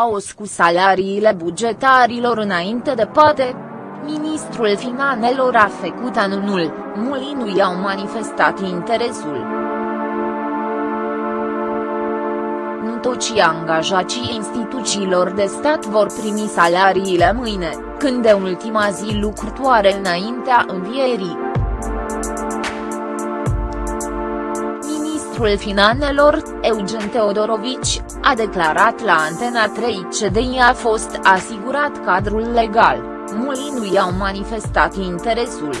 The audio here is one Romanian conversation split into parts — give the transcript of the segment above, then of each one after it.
haos cu salariile bugetarilor înainte de poate. Ministrul Finanelor a făcut anunul, mulți nu i-au manifestat interesul. Nu toți angajații instituțiilor de stat vor primi salariile mâine, când de ultima zi lucrătoare înaintea învierii. Ministrul Finanelor, Eugen Teodorovici, a declarat la Antena 3 CDI a fost asigurat cadrul legal, mulți nu i-au manifestat interesul.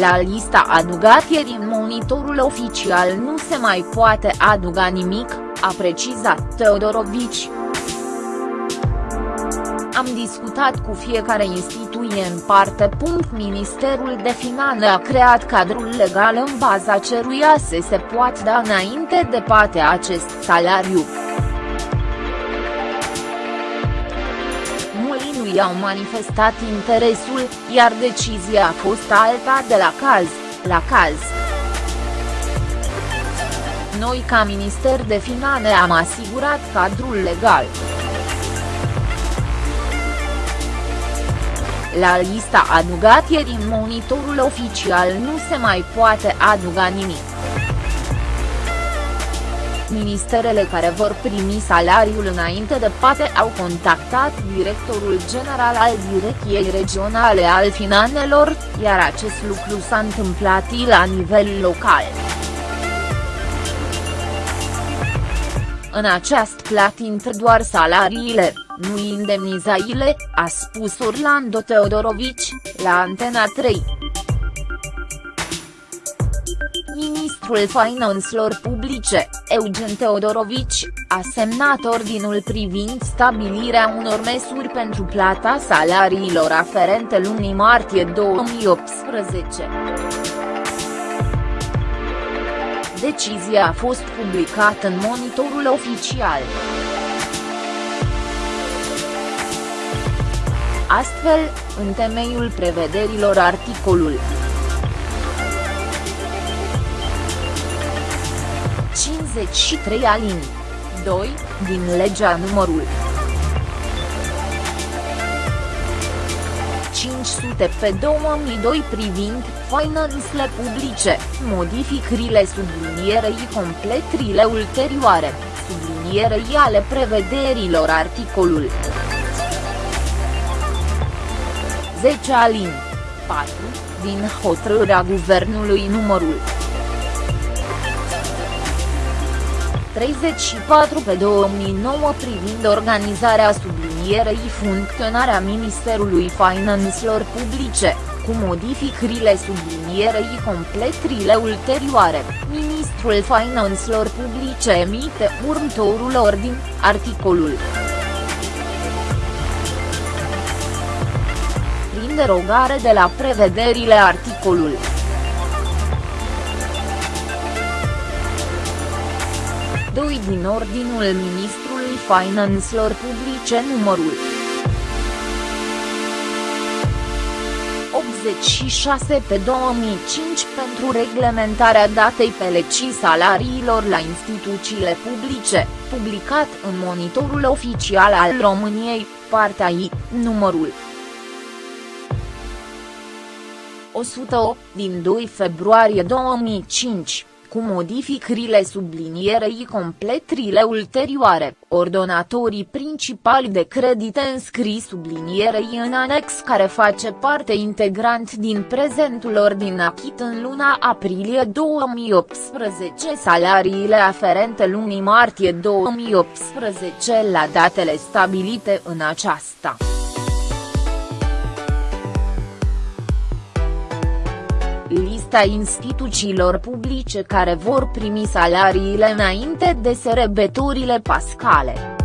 La lista adugat ieri în monitorul oficial nu se mai poate aduga nimic, a precizat Teodorovici. Am discutat cu fiecare instituție în parte. Ministerul de Finanțe a creat cadrul legal în baza ceruia să se poată da înainte de poate acest salariu. Mulți nu i-au manifestat interesul, iar decizia a fost alta de la caz, la caz. Noi ca Minister de Finanțe am asigurat cadrul legal. La lista adugat ieri în monitorul oficial nu se mai poate aduga nimic. Ministerele care vor primi salariul înainte de poate au contactat directorul general al Direcției Regionale al Finanelor, iar acest lucru s-a întâmplat la nivel local. În acest plat intră doar salariile, nu indemnizaile, a spus Orlando Teodorovici, la Antena 3. Ministrul Finanțelor Publice, Eugen Teodorovici, a semnat ordinul privind stabilirea unor măsuri pentru plata salariilor aferente lunii martie 2018. Decizia a fost publicată în monitorul oficial. Astfel, în temeiul prevederilor articolul 53 alin 2, din legea numărul 500 pe 2002 privind finanțele publice, modificările sublinierei completrile ulterioare, sublinierei ale prevederilor articolul 10 alin 4, din hotărârea Guvernului numărul 34 pe 2009 privind organizarea sublinierei funcționarea Ministerului Finanțelor Publice, cu modificările sublinierei completrile ulterioare, Ministrul Finanțelor Publice emite următorul ordin, articolul derogare de la prevederile articolul. Doi din ordinul Ministrului Finanțelor Publice numărul 86 pe 2005 pentru reglementarea datei pelecii salariilor la instituțiile publice, publicat în monitorul oficial al României, partea I, numărul 108 din 2 februarie 2005, cu modificările sublinierei completrile ulterioare, ordonatorii principali de credite înscris sublinierei în anex care face parte integrant din prezentul ordin achit în luna aprilie 2018 salariile aferente lunii martie 2018 la datele stabilite în aceasta. Lista instituțiilor publice care vor primi salariile înainte de sărbătorile pascale.